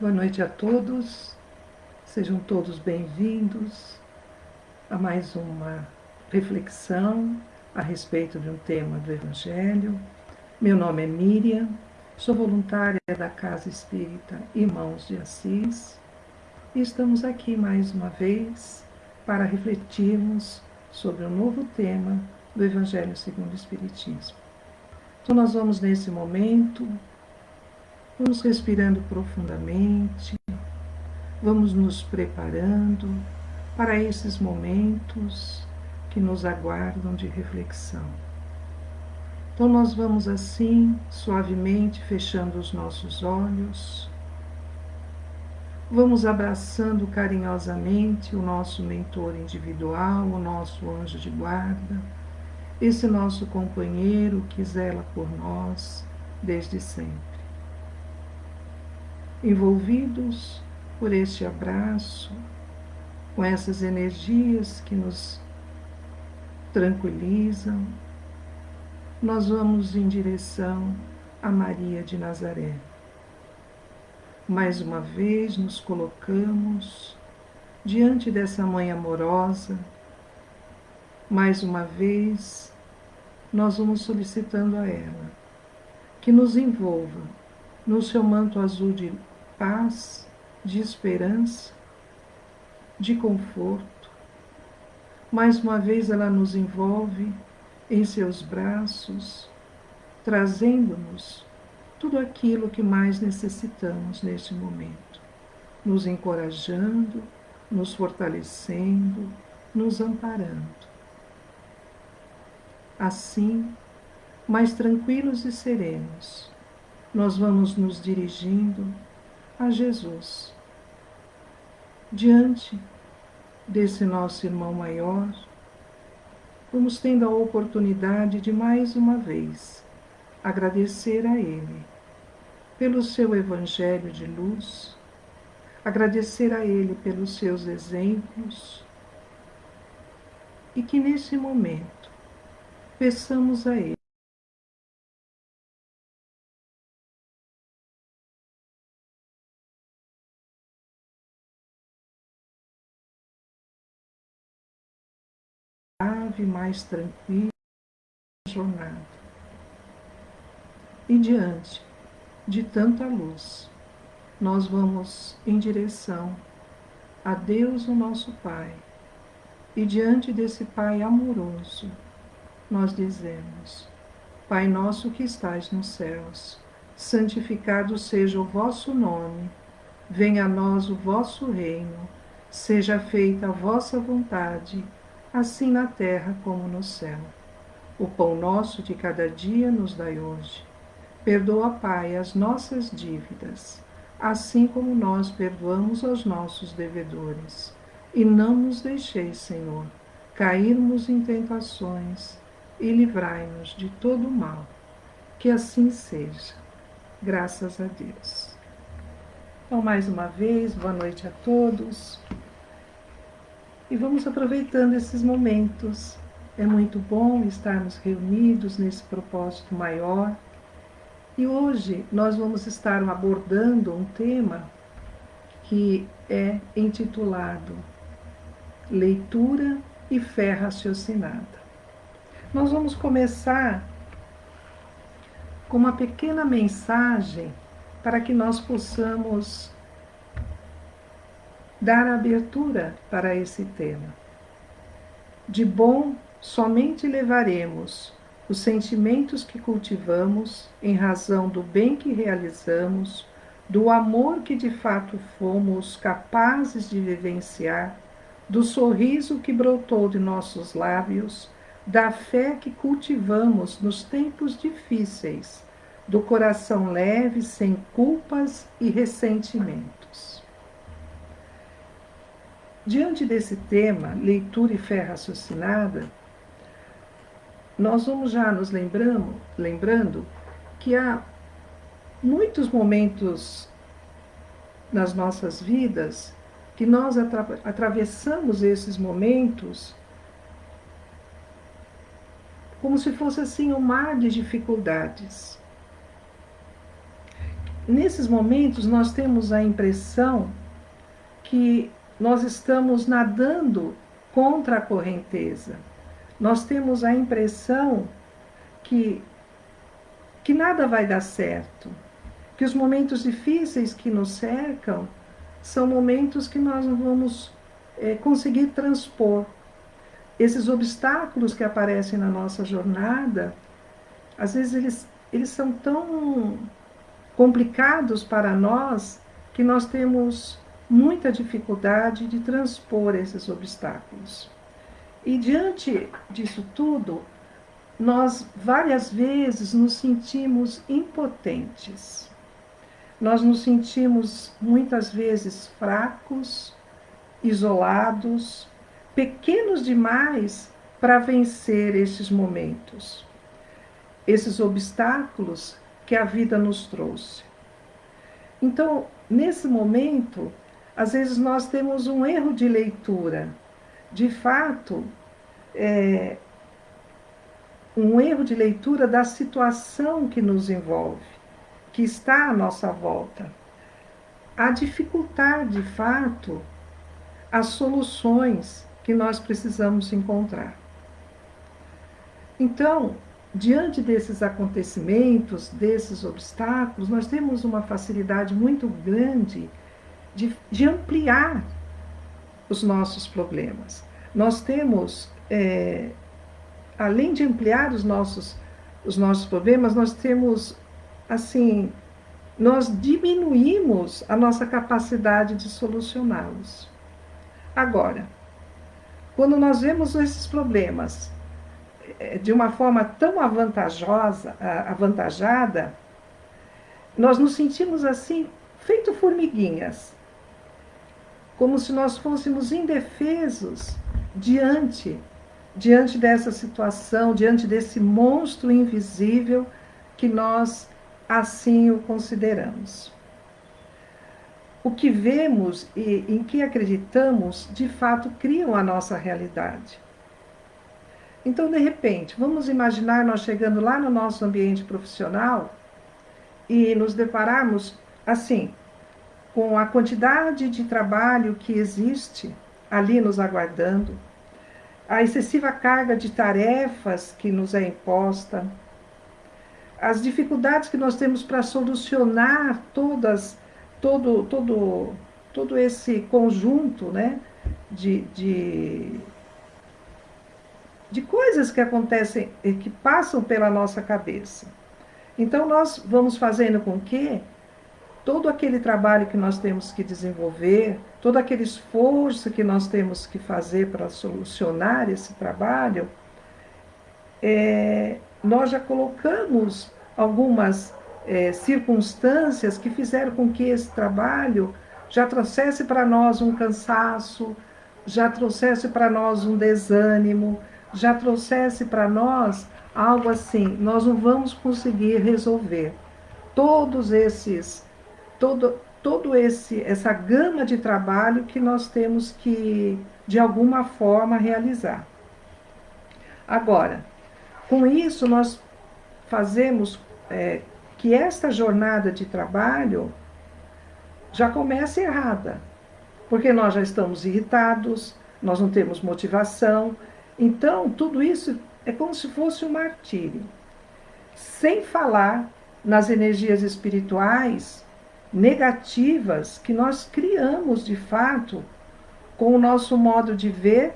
Boa noite a todos, sejam todos bem-vindos a mais uma reflexão a respeito de um tema do Evangelho. Meu nome é Miriam, sou voluntária da Casa Espírita Irmãos de Assis e estamos aqui mais uma vez para refletirmos sobre um novo tema do Evangelho segundo o Espiritismo. Então, nós vamos nesse momento Vamos respirando profundamente, vamos nos preparando para esses momentos que nos aguardam de reflexão. Então, nós vamos assim, suavemente, fechando os nossos olhos, vamos abraçando carinhosamente o nosso mentor individual, o nosso anjo de guarda, esse nosso companheiro que zela por nós desde sempre envolvidos por este abraço, com essas energias que nos tranquilizam, nós vamos em direção a Maria de Nazaré. Mais uma vez nos colocamos diante dessa mãe amorosa, mais uma vez nós vamos solicitando a ela que nos envolva no seu manto azul de paz, de esperança, de conforto. Mais uma vez ela nos envolve em seus braços, trazendo-nos tudo aquilo que mais necessitamos neste momento, nos encorajando, nos fortalecendo, nos amparando. Assim, mais tranquilos e serenos, nós vamos nos dirigindo a Jesus. Diante desse nosso irmão maior, vamos tendo a oportunidade de mais uma vez agradecer a Ele pelo seu Evangelho de luz, agradecer a Ele pelos seus exemplos e que nesse momento peçamos a Ele suave, mais tranquila jornada. E diante de tanta luz, nós vamos em direção a Deus, o nosso Pai. E diante desse Pai amoroso, nós dizemos: Pai nosso que estais nos céus, santificado seja o vosso nome, venha a nós o vosso reino, seja feita a vossa vontade assim na terra como no céu. O pão nosso de cada dia nos dai hoje. Perdoa, Pai, as nossas dívidas, assim como nós perdoamos aos nossos devedores. E não nos deixeis, Senhor, cairmos em tentações e livrai-nos de todo mal. Que assim seja. Graças a Deus. Então, mais uma vez, boa noite a todos. E vamos aproveitando esses momentos. É muito bom estarmos reunidos nesse propósito maior. E hoje nós vamos estar abordando um tema que é intitulado Leitura e Fé Raciocinada. Nós vamos começar com uma pequena mensagem para que nós possamos dar abertura para esse tema. De bom, somente levaremos os sentimentos que cultivamos em razão do bem que realizamos, do amor que de fato fomos capazes de vivenciar, do sorriso que brotou de nossos lábios, da fé que cultivamos nos tempos difíceis, do coração leve, sem culpas e ressentimentos. Diante desse tema, leitura e fé raciocinada, nós vamos já nos lembrando, lembrando que há muitos momentos nas nossas vidas que nós atra atravessamos esses momentos como se fosse assim um mar de dificuldades. nesses momentos nós temos a impressão que nós estamos nadando contra a correnteza. Nós temos a impressão que, que nada vai dar certo, que os momentos difíceis que nos cercam são momentos que nós não vamos é, conseguir transpor. Esses obstáculos que aparecem na nossa jornada, às vezes eles, eles são tão complicados para nós que nós temos muita dificuldade de transpor esses obstáculos. E diante disso tudo, nós várias vezes nos sentimos impotentes. Nós nos sentimos muitas vezes fracos, isolados, pequenos demais para vencer estes momentos, esses obstáculos que a vida nos trouxe. Então, nesse momento, às vezes nós temos um erro de leitura. De fato, é, um erro de leitura da situação que nos envolve, que está à nossa volta. A dificultar, de fato, as soluções que nós precisamos encontrar. Então, diante desses acontecimentos, desses obstáculos, nós temos uma facilidade muito grande de, de ampliar os nossos problemas. Nós temos, é, além de ampliar os nossos, os nossos problemas, nós temos, assim, nós diminuímos a nossa capacidade de solucioná-los. Agora, quando nós vemos esses problemas é, de uma forma tão avantajosa, avantajada, nós nos sentimos assim, feito formiguinhas, como se nós fôssemos indefesos diante diante dessa situação, diante desse monstro invisível que nós assim o consideramos. O que vemos e em que acreditamos, de fato, criam a nossa realidade. Então, de repente, vamos imaginar nós chegando lá no nosso ambiente profissional e nos depararmos assim, com a quantidade de trabalho que existe ali nos aguardando, a excessiva carga de tarefas que nos é imposta, as dificuldades que nós temos para solucionar todas, todo, todo, todo esse conjunto né, de, de de coisas que acontecem e que passam pela nossa cabeça. Então nós vamos fazendo com que todo aquele trabalho que nós temos que desenvolver, todo aquele esforço que nós temos que fazer para solucionar esse trabalho, é, nós já colocamos algumas é, circunstâncias que fizeram com que esse trabalho já trouxesse para nós um cansaço, já trouxesse para nós um desânimo, já trouxesse para nós algo assim, nós não vamos conseguir resolver. Todos esses, todo, todo esse, essa gama de trabalho que nós temos que, de alguma forma, realizar. Agora, com isso, nós fazemos é, que esta jornada de trabalho já comece errada, porque nós já estamos irritados, nós não temos motivação, então, tudo isso é como se fosse um martírio. Sem falar nas energias espirituais negativas que nós criamos de fato com o nosso modo de ver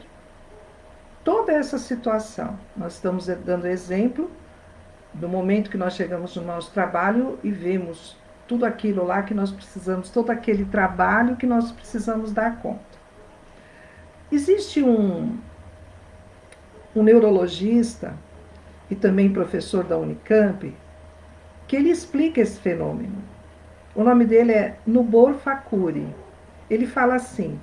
toda essa situação. Nós estamos dando exemplo do momento que nós chegamos no nosso trabalho e vemos tudo aquilo lá que nós precisamos, todo aquele trabalho que nós precisamos dar conta. Existe um, um neurologista e também professor da Unicamp, que ele explica esse fenômeno. O nome dele é Nubor Fakuri. Ele fala assim: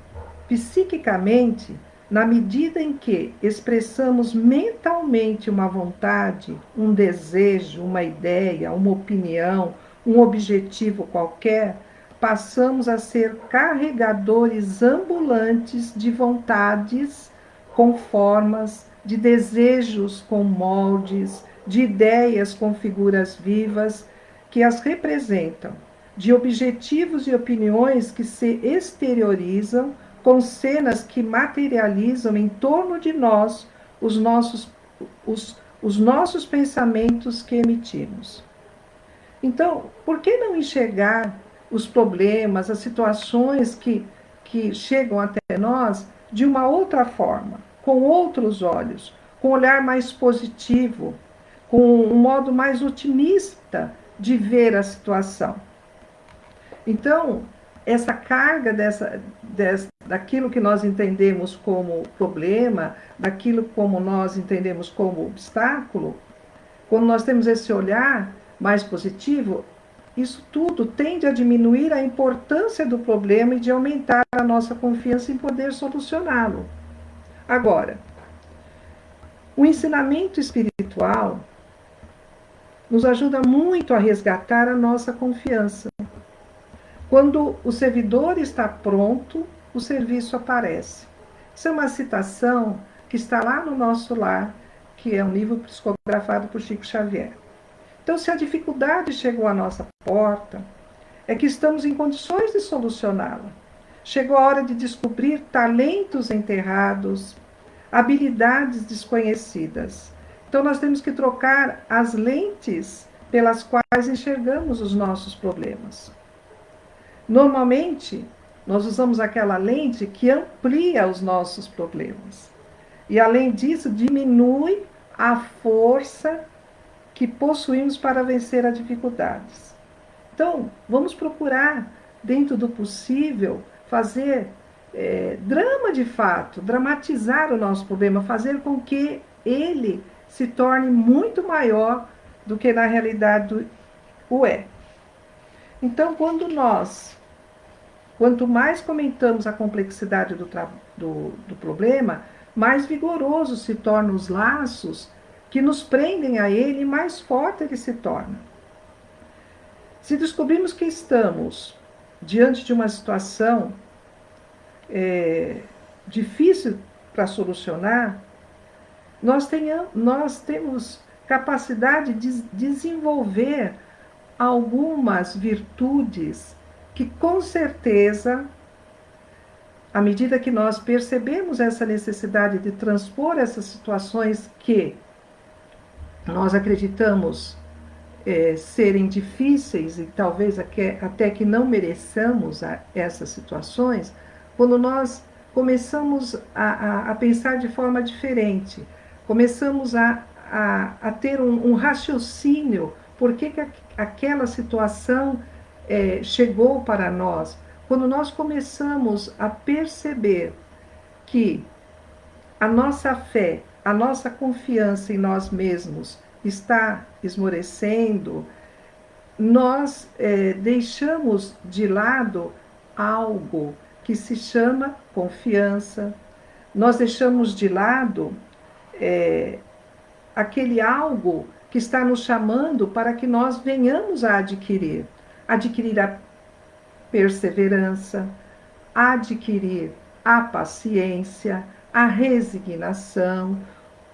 psiquicamente, na medida em que expressamos mentalmente uma vontade, um desejo, uma ideia, uma opinião, um objetivo qualquer, passamos a ser carregadores ambulantes de vontades com formas, de desejos com moldes, de ideias com figuras vivas que as representam, de objetivos e opiniões que se exteriorizam com cenas que materializam em torno de nós os nossos, os, os nossos pensamentos que emitimos. Então, por que não enxergar os problemas, as situações que, que chegam até nós de uma outra forma, com outros olhos, com um olhar mais positivo, com um modo mais otimista de ver a situação? Então, essa carga dessa, dessa, daquilo que nós entendemos como problema, daquilo como nós entendemos como obstáculo, quando nós temos esse olhar mais positivo, isso tudo tende a diminuir a importância do problema e de aumentar a nossa confiança em poder solucioná-lo. Agora, o ensinamento espiritual nos ajuda muito a resgatar a nossa confiança. Quando o servidor está pronto, o serviço aparece. Isso é uma citação que está lá no nosso lar, que é um livro psicografado por Chico Xavier. Então, se a dificuldade chegou à nossa porta, é que estamos em condições de solucioná-la. Chegou a hora de descobrir talentos enterrados, habilidades desconhecidas. Então, nós temos que trocar as lentes pelas quais enxergamos os nossos problemas. Normalmente, nós usamos aquela lente que amplia os nossos problemas. E, além disso, diminui a força que possuímos para vencer as dificuldades. Então, vamos procurar, dentro do possível, fazer é, drama de fato, dramatizar o nosso problema, fazer com que ele se torne muito maior do que na realidade o é. Então, quando nós, quanto mais comentamos a complexidade do, do, do problema, mais vigoroso se tornam os laços que nos prendem a ele, mais forte ele se torna. Se descobrimos que estamos diante de uma situação é, difícil para solucionar, nós, tenham, nós temos capacidade de desenvolver algumas virtudes que, com certeza, à medida que nós percebemos essa necessidade de transpor essas situações que nós acreditamos é, serem difíceis e talvez até que não mereçamos a, essas situações, quando nós começamos a, a, a, pensar de forma diferente, começamos a, a, ter um, um, raciocínio por que, que aquela situação é, chegou para nós, quando nós começamos a perceber que a nossa fé a nossa confiança em nós mesmos está esmorecendo, nós é, deixamos de lado algo que se chama confiança, nós deixamos de lado é, aquele algo que está nos chamando para que nós venhamos a adquirir. Adquirir a perseverança, adquirir a paciência, a resignação,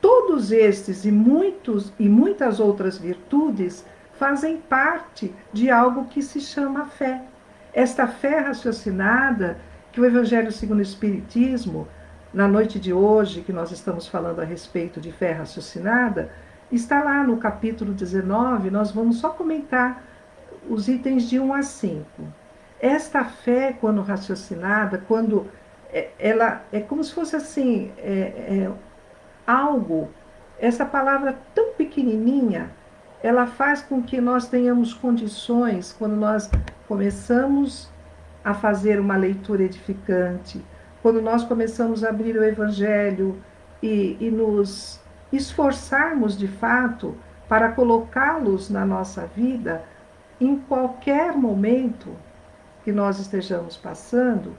Todos estes e muitos e muitas outras virtudes fazem parte de algo que se chama fé. Esta fé raciocinada que o Evangelho segundo o Espiritismo, na noite de hoje, que nós estamos falando a respeito de fé raciocinada, está lá no capítulo 19, nós vamos só comentar os itens de 1 a 5. Esta fé, quando raciocinada, quando é, ela é como se fosse assim, é, é algo, essa palavra tão pequenininha, ela faz com que nós tenhamos condições, quando nós começamos a fazer uma leitura edificante, quando nós começamos a abrir o Evangelho e, e nos esforçarmos de fato para colocá-los na nossa vida, em qualquer momento que nós estejamos passando,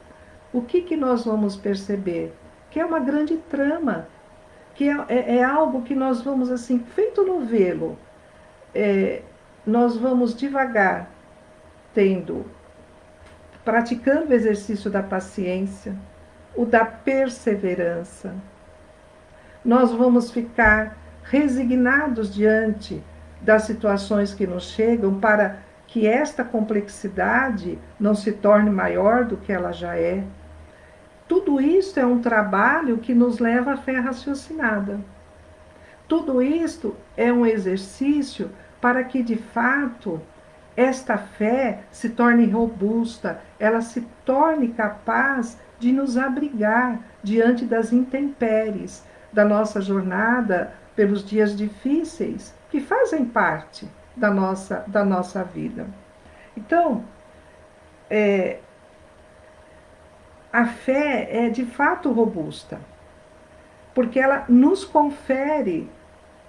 o que, que nós vamos perceber? Que é uma grande trama que é, é, é, algo que nós vamos assim, feito novelo, é, nós vamos devagar tendo, praticando o exercício da paciência, o da perseverança. Nós vamos ficar resignados diante das situações que nos chegam para que esta complexidade não se torne maior do que ela já é. Tudo isso é um trabalho que nos leva à fé raciocinada. Tudo isto é um exercício para que, de fato, esta fé se torne robusta, ela se torne capaz de nos abrigar diante das intempéries da nossa jornada pelos dias difíceis que fazem parte da nossa, da nossa vida. Então, é, a fé é de fato robusta, porque ela nos confere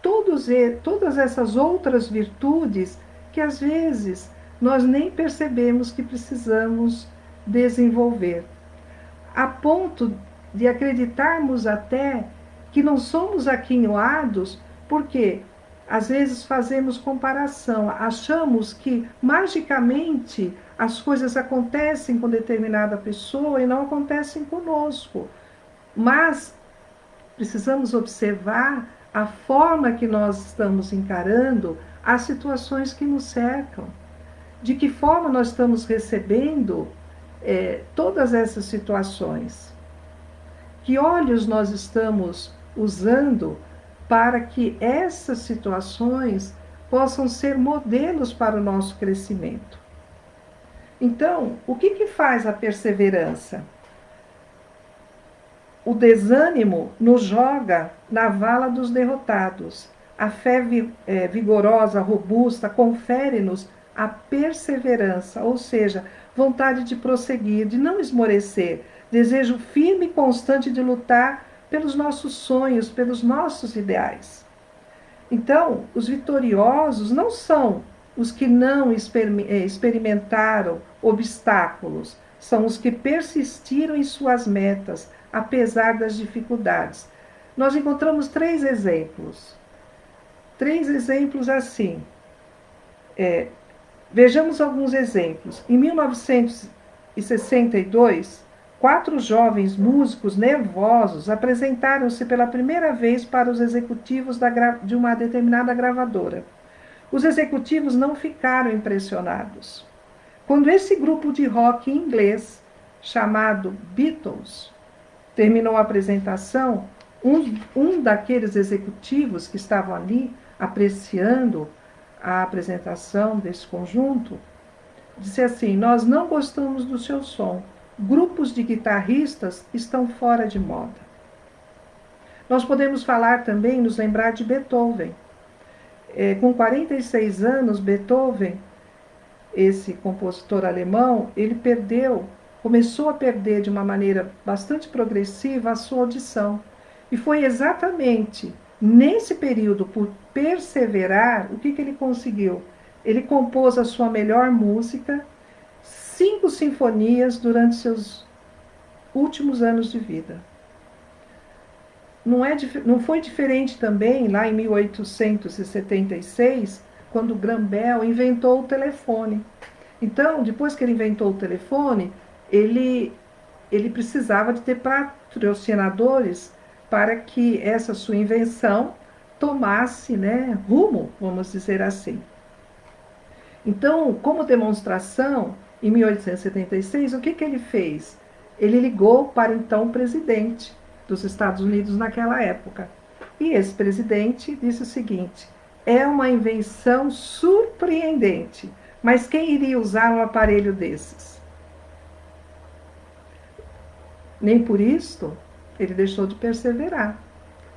todos, todas essas outras virtudes que às vezes nós nem percebemos que precisamos desenvolver, a ponto de acreditarmos até que não somos aquinhoados, porque às vezes fazemos comparação, achamos que magicamente as coisas acontecem com determinada pessoa e não acontecem conosco. Mas precisamos observar a forma que nós estamos encarando as situações que nos cercam. De que forma nós estamos recebendo é, todas essas situações? Que olhos nós estamos usando para que essas situações possam ser modelos para o nosso crescimento? Então, o que, que faz a perseverança? O desânimo nos joga na vala dos derrotados a fé é, vigorosa, robusta, confere-nos a perseverança, ou seja, vontade de prosseguir, de não esmorecer, desejo firme e constante de lutar pelos nossos sonhos, pelos nossos ideais. Então, os vitoriosos não são os que não é, experimentaram obstáculos, são os que persistiram em suas metas, apesar das dificuldades. Nós encontramos três exemplos três exemplos assim. É, vejamos alguns exemplos. Em 1962, quatro jovens músicos nervosos apresentaram-se pela primeira vez para os executivos de uma determinada gravadora. Os executivos não ficaram impressionados. Quando esse grupo de rock inglês, chamado Beatles, terminou a apresentação, um, um daqueles executivos que estavam ali apreciando a apresentação desse conjunto, disse assim: Nós não gostamos do seu som. Grupos de guitarristas estão fora de moda. Nós podemos falar também, nos lembrar de Beethoven. É, com 46 anos, Beethoven, esse compositor alemão, ele perdeu, começou a perder de uma maneira bastante progressiva a sua audição. E foi exatamente Nesse período, por perseverar, o que, que ele conseguiu? Ele compôs a sua melhor música, cinco sinfonias durante seus últimos anos de vida. Não, é, não foi diferente também lá em 1876, quando Graham Bell inventou o telefone. Então, depois que ele inventou o telefone, ele, ele precisava de ter patrocinadores para que essa sua invenção tomasse né, rumo, vamos dizer assim. Então, como demonstração, em 1876, o que, que ele fez? Ele ligou para então presidente dos Estados Unidos naquela época. E esse presidente disse o seguinte: é uma invenção surpreendente, mas quem iria usar um aparelho desses? Nem por isto ele deixou de perseverar.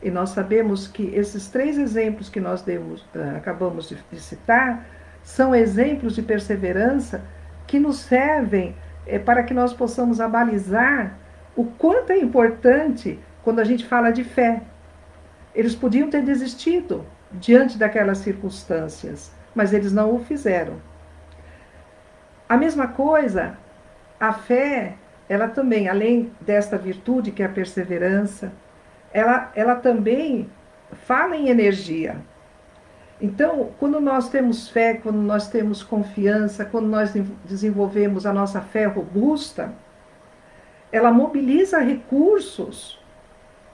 E nós sabemos que esses três exemplos que nós demos, uh, acabamos de, citar são exemplos de perseverança que nos servem é, para que nós possamos abalizar o quanto é importante quando a gente fala de fé. Eles podiam ter desistido diante daquelas circunstâncias, mas eles não o fizeram. A mesma coisa, a fé ela também, além desta virtude que é a perseverança, ela, ela também fala em energia. Então, quando nós temos fé, quando nós temos confiança, quando nós desenvolvemos a nossa fé robusta, ela mobiliza recursos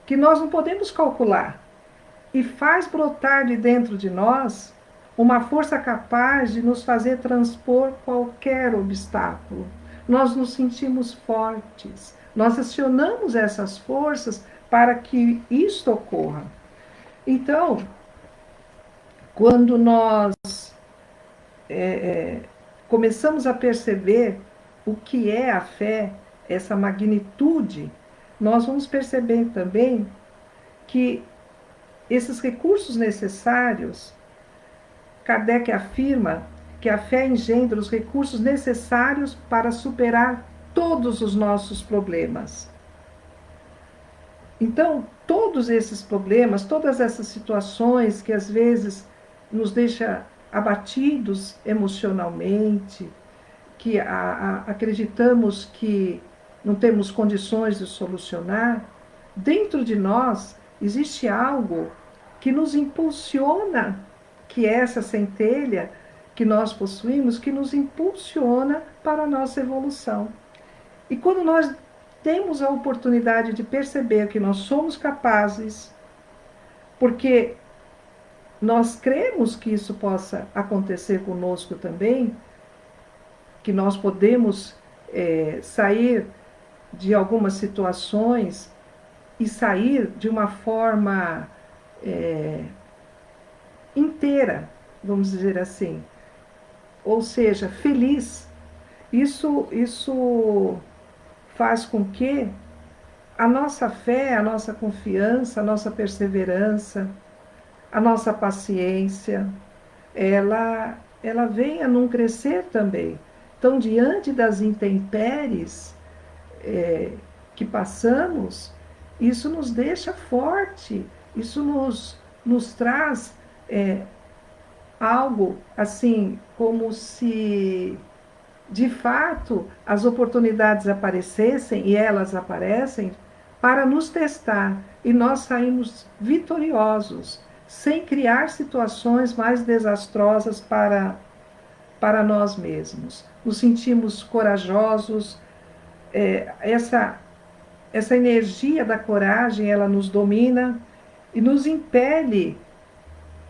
que nós não podemos calcular e faz brotar de dentro de nós uma força capaz de nos fazer transpor qualquer obstáculo. Nós nos sentimos fortes, nós acionamos essas forças para que isto ocorra. Então, quando nós é, é, começamos a perceber o que é a fé, essa magnitude, nós vamos perceber também que esses recursos necessários, Kardec afirma que a fé engendra os recursos necessários para superar todos os nossos problemas. Então, todos esses problemas, todas essas situações que às vezes nos deixa abatidos emocionalmente, que a, a, acreditamos que não temos condições de solucionar, dentro de nós existe algo que nos impulsiona, que é essa centelha que nós possuímos, que nos impulsiona para a nossa evolução. E quando nós temos a oportunidade de perceber que nós somos capazes, porque nós cremos que isso possa acontecer conosco também, que nós podemos é, sair de algumas situações e sair de uma forma é, inteira, vamos dizer assim, ou seja, feliz. Isso, isso faz com que a nossa fé, a nossa confiança, a nossa perseverança, a nossa paciência, ela, ela venha num crescer também. Então, diante das intempéries é, que passamos, isso nos deixa forte, isso nos, nos traz é, algo assim, como se de fato as oportunidades aparecessem, e elas aparecem, para nos testar, e nós saímos vitoriosos, sem criar situações mais desastrosas para, para nós mesmos. Nos sentimos corajosos, é, essa essa energia da coragem, ela nos domina e nos impele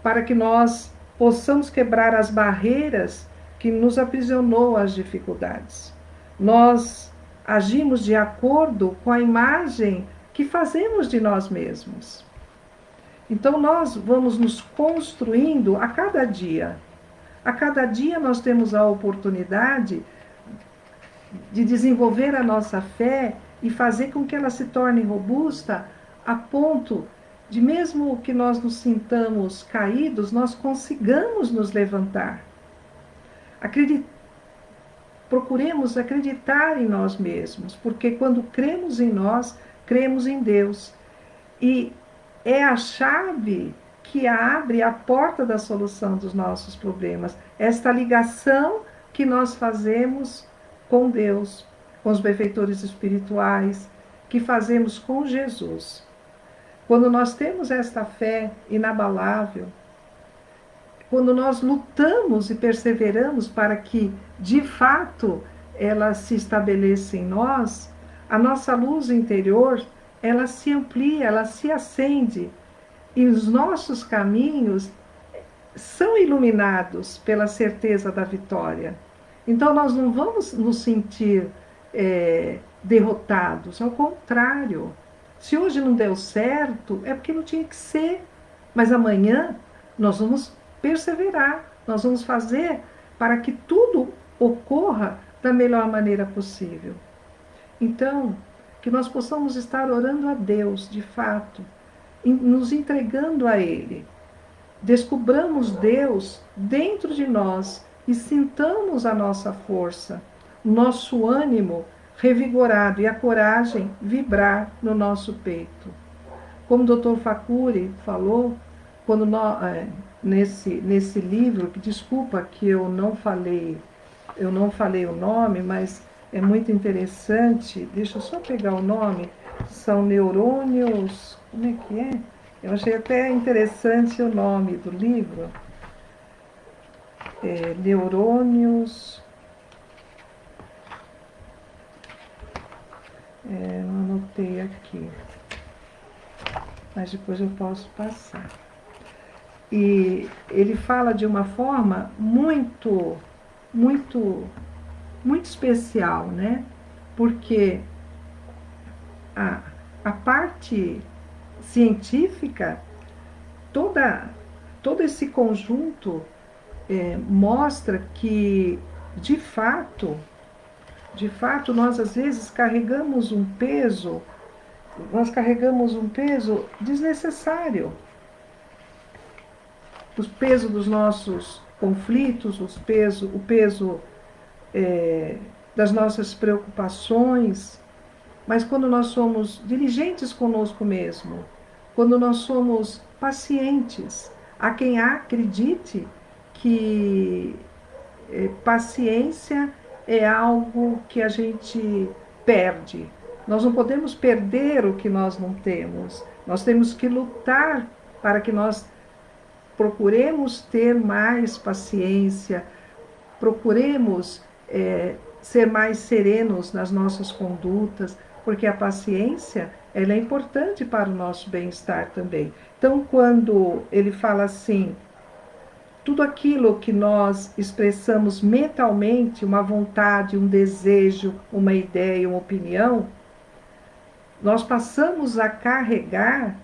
para que nós possamos quebrar as barreiras que nos aprisionou às dificuldades. Nós agimos de acordo com a imagem que fazemos de nós mesmos. Então nós vamos nos construindo a cada dia. A cada dia nós temos a oportunidade de desenvolver a nossa fé e fazer com que ela se torne robusta a ponto de, mesmo que nós nos sintamos caídos, nós consigamos nos levantar. Acredit... Procuremos acreditar em nós mesmos, porque quando cremos em nós, cremos em Deus. E é a chave que abre a porta da solução dos nossos problemas. Esta ligação que nós fazemos com Deus, com os benfeitores espirituais, que fazemos com Jesus. Quando nós temos esta fé inabalável, quando nós lutamos e perseveramos para que, de fato, ela se estabeleça em nós, a nossa luz interior, ela se amplia, ela se acende, e os nossos caminhos são iluminados pela certeza da vitória. Então nós não vamos nos sentir é, derrotados, ao contrário. Se hoje não deu certo, é porque não tinha que ser. Mas amanhã nós vamos perseverar, nós vamos fazer para que tudo ocorra da melhor maneira possível. Então, que nós possamos estar orando a Deus, de fato, nos entregando a Ele. Descobramos Deus dentro de nós e sintamos a nossa força, nosso ânimo revigorado e a coragem vibrar no nosso peito. Como o Dr. Facuri falou, quando nós, é, nesse, nesse livro, desculpa que eu não falei, eu não falei o nome, mas é muito interessante. Deixa eu só pegar o nome. São neurônios. Como é que é? Eu achei até interessante o nome do livro é, neurônios. É, não anotei aqui, mas depois eu posso passar. E ele fala de uma forma muito, muito, muito especial, né? Porque a, a parte científica, toda, todo esse conjunto é, mostra que, de fato, de fato, nós às vezes carregamos um peso, nós carregamos um peso desnecessário. O peso dos nossos conflitos, os peso, o peso é, das nossas preocupações, mas quando nós somos diligentes conosco mesmo, quando nós somos pacientes, há quem acredite que é, paciência é algo que a gente perde. Nós não podemos perder o que nós não temos. Nós temos que lutar para que nós procuremos ter mais paciência, procuremos é, ser mais serenos nas nossas condutas, porque a paciência ela é importante para o nosso bem-estar também. Então, quando ele fala assim, tudo aquilo que nós expressamos mentalmente, uma vontade, um desejo, uma ideia, uma opinião, nós passamos a carregar,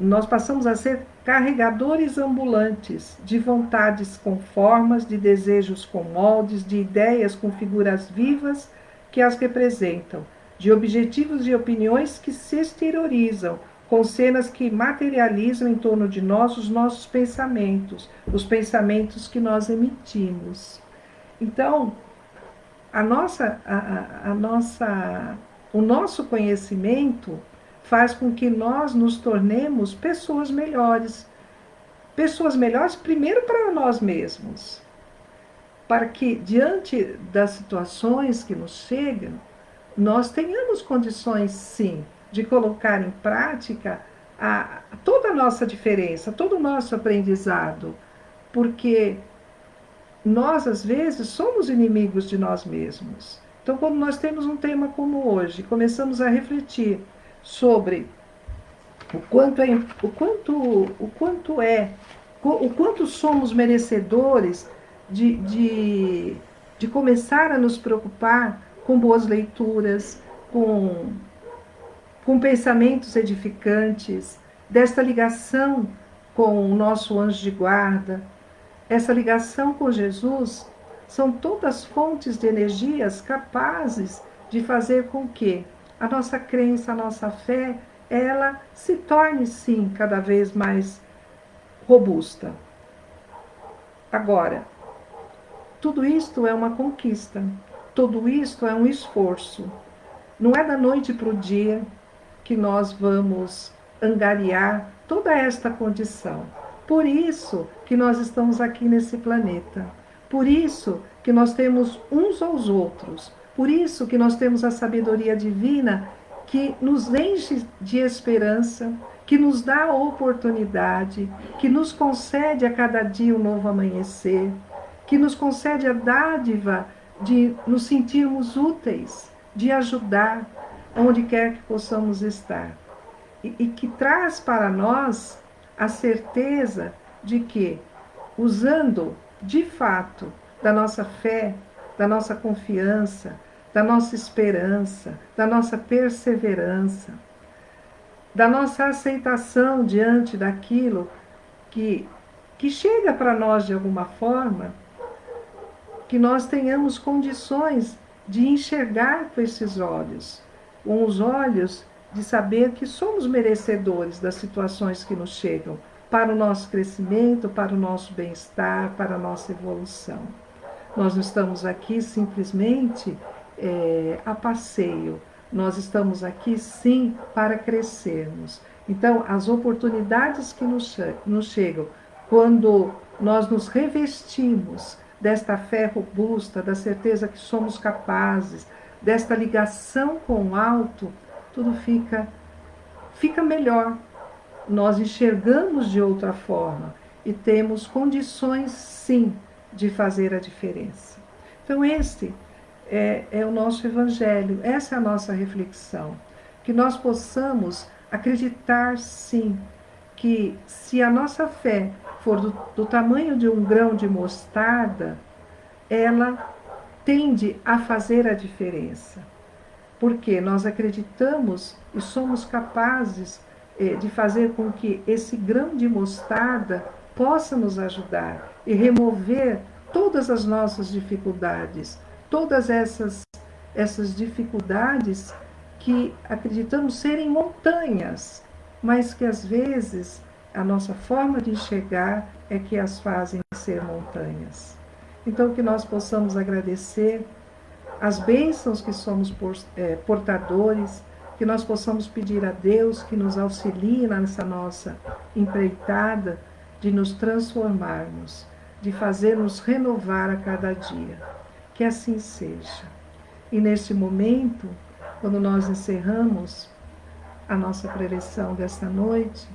nós passamos a ser carregadores ambulantes de vontades com formas, de desejos com moldes, de ideias com figuras vivas que as representam, de objetivos e opiniões que se exteriorizam, com cenas que materializam em torno de nós os nossos pensamentos, os pensamentos que nós emitimos. Então, a nossa, a, a, nossa, o nosso conhecimento faz com que nós nos tornemos pessoas melhores. Pessoas melhores, primeiro para nós mesmos, para que, diante das situações que nos chegam, nós tenhamos condições, sim, de colocar em prática a, toda a nossa diferença, todo o nosso aprendizado, porque nós, às vezes, somos inimigos de nós mesmos. Então, quando nós temos um tema como hoje, começamos a refletir sobre o quanto é, o quanto, o quanto é, o quanto somos merecedores de, de, de começar a nos preocupar com boas leituras, com com pensamentos edificantes, desta ligação com o nosso anjo de guarda, essa ligação com Jesus, são todas fontes de energias capazes de fazer com que a nossa crença, a nossa fé, ela se torne sim cada vez mais robusta. Agora, tudo isto é uma conquista, tudo isto é um esforço. Não é da noite para o dia, que nós vamos angariar toda esta condição. Por isso que nós estamos aqui nesse planeta. Por isso que nós temos uns aos outros. Por isso que nós temos a sabedoria divina que nos enche de esperança, que nos dá a oportunidade, que nos concede a cada dia um novo amanhecer, que nos concede a dádiva de nos sentirmos úteis, de ajudar, onde quer que possamos estar. E, e que traz para nós a certeza de que, usando de fato da nossa fé, da nossa confiança, da nossa esperança, da nossa perseverança, da nossa aceitação diante daquilo que, que chega para nós de alguma forma, que nós tenhamos condições de enxergar com esses olhos, com os olhos de saber que somos merecedores das situações que nos chegam para o nosso crescimento, para o nosso bem-estar, para a nossa evolução. Nós não estamos aqui simplesmente é, a passeio, nós estamos aqui sim para crescermos. Então, as oportunidades que nos, nos chegam, quando nós nos revestimos desta fé robusta, da certeza que somos capazes, desta ligação com o alto, tudo fica fica melhor. Nós enxergamos de outra forma e temos condições sim de fazer a diferença. Então este é, é o nosso evangelho, essa é a nossa reflexão, que nós possamos acreditar sim que se a nossa fé for do, do tamanho de um grão de mostarda, ela tende a fazer a diferença. Porque nós acreditamos e somos capazes eh, de fazer com que esse grão de mostarda possa nos ajudar e remover todas as nossas dificuldades, todas essas, essas dificuldades que acreditamos serem montanhas, mas que às vezes a nossa forma de enxergar é que as fazem ser montanhas. Então, que nós possamos agradecer as bênçãos que somos é, portadores, que nós possamos pedir a Deus que nos auxilie nessa nossa empreitada de nos transformarmos, de fazer-nos renovar a cada dia. Que assim seja. E neste momento, quando nós encerramos a nossa preleção desta noite,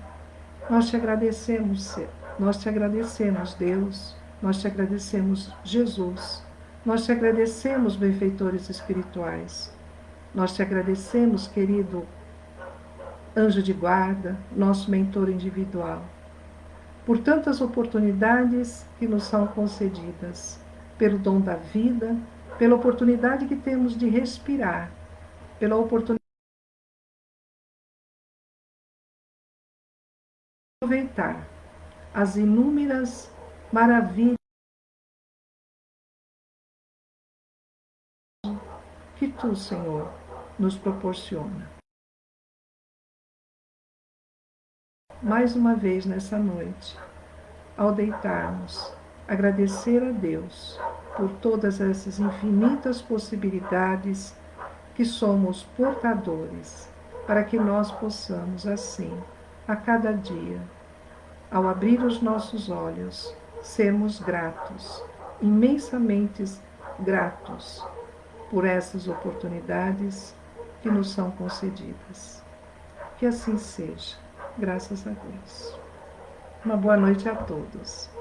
nós te agradecemos, nós te agradecemos, Deus, nós te agradecemos, Jesus, nós te agradecemos, benfeitores espirituais, nós te agradecemos, querido anjo de guarda, nosso mentor individual, por tantas oportunidades que nos são concedidas, pelo dom da vida, pela oportunidade que temos de respirar, pela oportunidade de aproveitar as inúmeras maravilhas que tu, Senhor, nos proporciona. Mais uma vez nessa noite, ao deitarmos, agradecer a Deus por todas essas infinitas possibilidades que somos portadores, para que nós possamos, assim, a cada dia, ao abrir os nossos olhos, sermos gratos, imensamente gratos por essas oportunidades que nos são concedidas. Que assim seja, graças a Deus. Uma boa noite a todos.